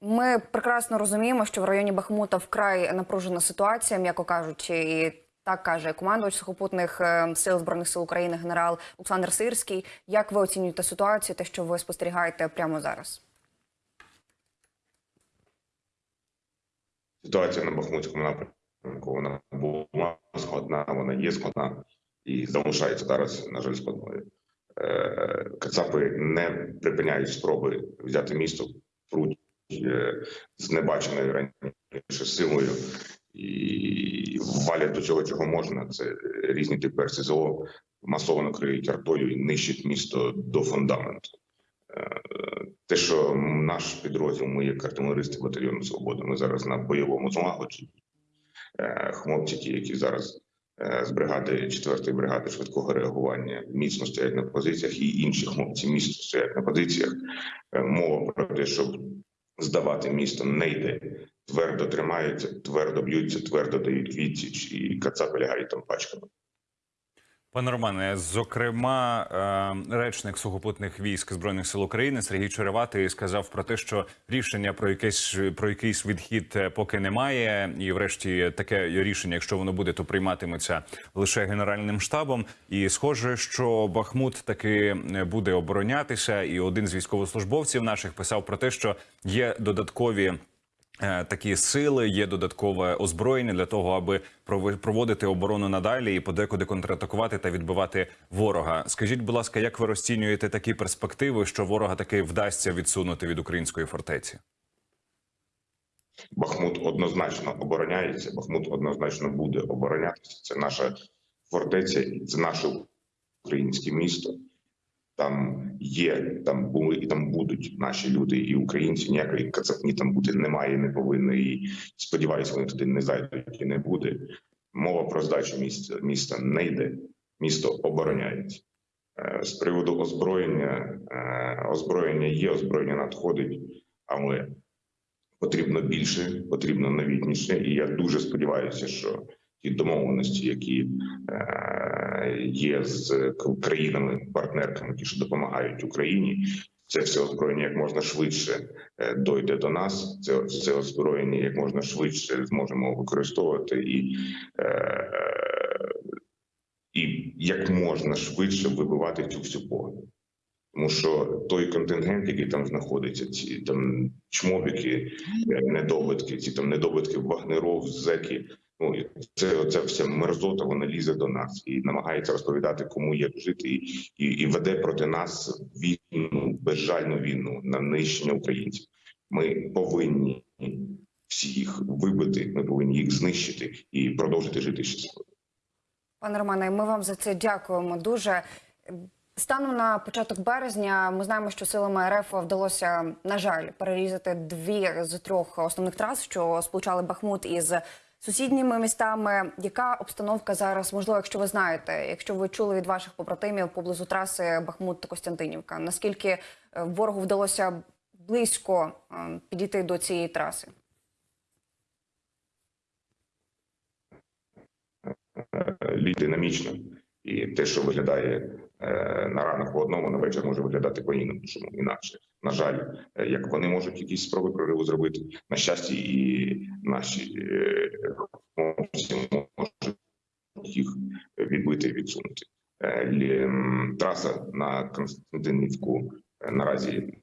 Ми прекрасно розуміємо, що в районі Бахмута вкрай напружена ситуація, м'яко кажучи, і так каже командувач сухопутних е, сил збройних сил України генерал Олександр Сирський. Як ви оцінюєте ситуацію, те, що ви спостерігаєте прямо зараз? Ситуація на Бахмутському напрямку вона була складна, вона є складна і залишається зараз, на жаль, складною. Е, Кацапи не припиняють спроби взяти місто, з небаченою раніше силою і валять до цього, чого можна. Це різні типи РСЗО, масово накриють артою і нищать місто до фундаменту. Е, Те, що наш підрозділ, ми як артилеристи батальйону Свобода, ми зараз на бойовому злагодженні. Е, Хлопці, ті, які зараз е, з бригади 4-ї бригади швидкого реагування міцно стоять на позиціях, і інші хлопці міцно стоять на позиціях. Е, Мова про те, щоб здавати місто не йде. Твердо тримаються, твердо б'ються, твердо дають відсіч, і кацапи лягають там пачками. Пане Романе, зокрема, е, речник сухопутних військ збройних сил України Сергій Череватий сказав про те, що рішення про якийсь про якийсь відхід е, поки немає, і, врешті, таке рішення, якщо воно буде, то прийматиметься лише генеральним штабом. І схоже, що Бахмут таки е, буде оборонятися. І один з військовослужбовців наших писав про те, що є додаткові. Е, Такі сили є додаткове озброєння для того, аби проводити оборону надалі і подекуди контратакувати та відбивати ворога. Скажіть, будь ласка, як ви розцінюєте такі перспективи, що ворога таки вдасться відсунути від української фортеці? Бахмут однозначно обороняється. Бахмут однозначно буде оборонятися. Це наша фортеця, це наше українське місто. Там є, там були і там будуть наші люди і українці. Ніякої кацапні там бути немає, не повинно. І сподіваюся, вони туди не зайдуть і не буде. Мова про здачу міста міста не йде. Місто обороняється. Е, З приводу озброєння, е, озброєння є, озброєння надходить, але потрібно більше, потрібно новітніше. І я дуже сподіваюся, що ті домовленості, які е, є з країнами-партнерками, які що допомагають Україні, це все озброєння як можна швидше е, дойде до нас. Це, це озброєння як можна швидше зможемо використовувати і. Е, і як можна швидше вибивати цю всю погоню. Тому що той контингент, який там знаходиться, ці там чмобіки, недобитки, ці там недобитки вагнеров, зеки. Ну і це вся мерзота, вона лізе до нас і намагається розповідати, кому як жити, і, і, і веде проти нас війну, безжальну війну на нищення українців. Ми повинні всіх вибити, ми повинні їх знищити і продовжити жити щасливо. Пане Романе, ми вам за це дякуємо дуже. Станом на початок березня ми знаємо, що силами РФ вдалося, на жаль, перерізати дві з трьох основних трас, що сполучали Бахмут із сусідніми містами. Яка обстановка зараз? Можливо, якщо ви знаєте, якщо ви чули від ваших побратимів поблизу траси Бахмут Костянтинівка, наскільки е, ворогу вдалося близько е, підійти до цієї траси? Лід динамічно, і те, що виглядає е, на ранок по одному, на вечір може виглядати по іншому інакше. На жаль, е, як вони можуть якісь спроби прориву зробити, на щастя, і наші е, хлопці можуть їх відбити і відсунути. Е, Траса на Константинівку наразі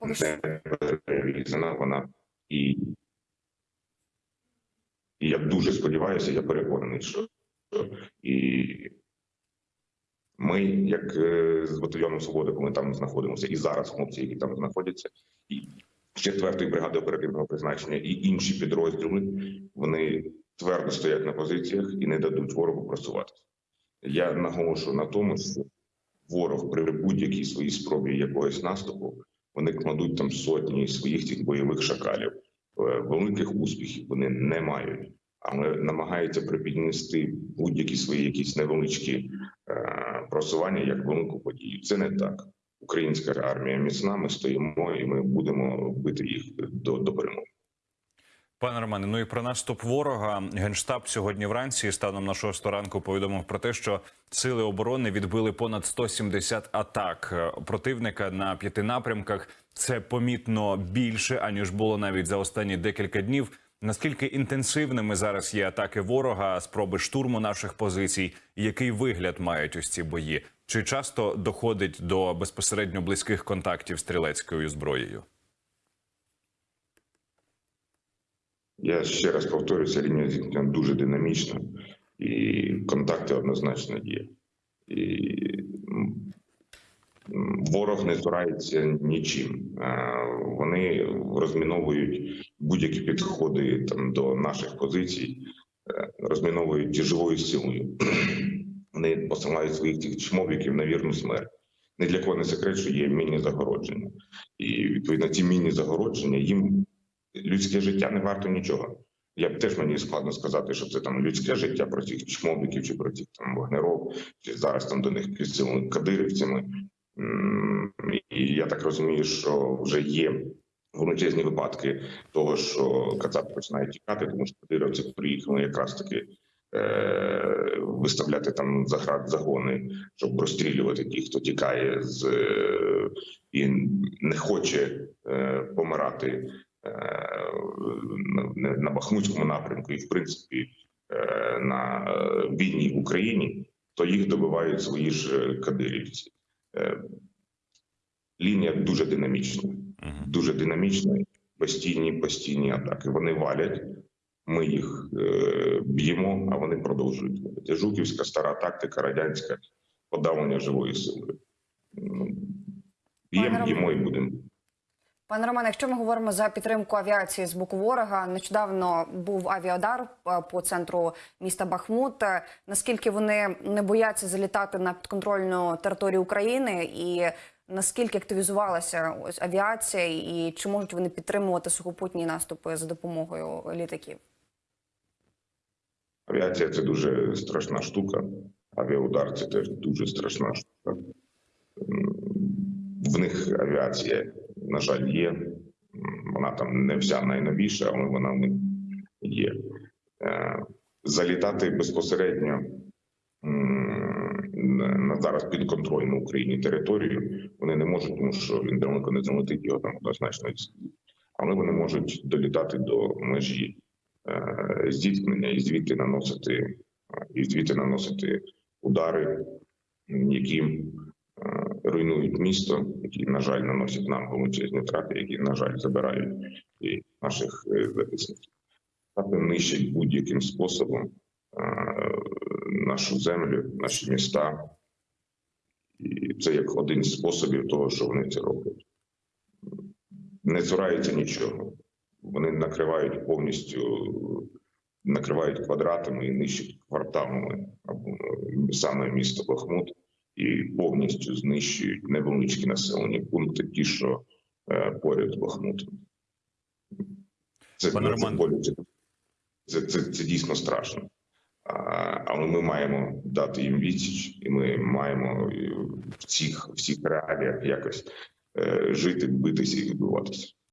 не перерізана. Вона і, і я дуже сподіваюся, я переконаний, що і ми, як е, з батальйоном свободи, коли там знаходимося, і зараз хлопці, які там знаходяться, і з четвертої бригади оперативного призначення, і інші підрозділи, вони твердо стоять на позиціях і не дадуть ворогу просуватися. Я наголошую на тому, що ворог при будь-якій своїй спробі якогось наступу вони кладуть там сотні своїх цих бойових шакалів. Е, Великих успіхів вони не мають, але намагаються припіднести будь-які свої якісь невеличкі просування як велику подію. Це не так. Українська армія міцна. Ми стоїмо і ми будемо бити їх до, до перемоги. Пане Романе, ну і про наступ ворога генштаб сьогодні вранці станом на 6 ранку повідомив про те, що сили оборони відбили понад 170 атак противника на п'яти напрямках. Це помітно більше аніж було навіть за останні декілька днів. Наскільки інтенсивними зараз є атаки ворога, спроби штурму наших позицій? Який вигляд мають ось ці бої? Чи часто доходить до безпосередньо близьких контактів стрілецькою зброєю? Я ще раз повторюся, лінія зіткнення дуже динамічна, і контакти однозначно є. І ворог не цурається нічим. Е, Вони розміновують будь-які підходи там до наших позицій, е, розміновують живою силою. Вони посилають своїх цих чмобіків на вірну смерть. Ні для кого не секрет, що є мінні загородження. І відповідно ці мінні загородження їм людське життя не варто нічого. Я б теж мені складно сказати, що це там людське життя про цих чмобіків чи про цих там вогнеров, чи зараз там до них підсилені кадирівцями. І я так розумію, що вже є величезні випадки того, що кацапи починають тікати, тому що кадирівці приїхали якраз таки е, виставляти там заград загони, щоб розстрілювати тих, хто тікає з е, і не хоче е, помирати е, на, на Бахмутському напрямку, і в принципі е, на е, війні в Україні, то їх добивають свої ж кадирівці. Лінія дуже динамічна. Дуже динамічна, постійні, постійні атаки. Вони валять, ми їх е, б'ємо, а вони продовжують. валити. Жуківська стара тактика, радянська подавлення живої сили. Б'ємо, б'ємо і будемо. Пане Романе, якщо ми говоримо за підтримку авіації з боку ворога, нещодавно був авіадар е, по центру міста Бахмут. Е, Наскільки вони не бояться залітати на підконтрольну територію України, і наскільки активізувалася ось авіація, і чи можуть вони підтримувати сухопутні наступи за допомогою літаків? Авіація це дуже страшна штука. Авіаудар це теж дуже страшна штука. В них авіація, на жаль, є. Вона там не вся найновіша, але вона в них є. Е, Залітати безпосередньо на на зараз підконтрольну Україні територію вони не можуть, тому що він далеко не залетить його там однозначно. Але вони можуть долітати до межі е, зіткнення і звідти наносити е, і звідти наносити удари, які е, руйнують місто, які, на жаль, наносять нам величезні втрати, які, на жаль, забирають і наших е, захисників. Та нищать будь-яким способом е, нашу землю, наші міста. І це як один з способів того, що вони це роблять. Не цураються нічого. Вони накривають повністю, накривають квадратами і нищать кварталами або е, саме місто Бахмут і повністю знищують невеличкі населені пункти, ті, що е, поряд з Бахмутом. Це, це, це, це, це дійсно страшно. Але ми маємо дати їм відсіч, і ми маємо е, в цих, в цих реаліях якось е, жити, битися і відбуватися.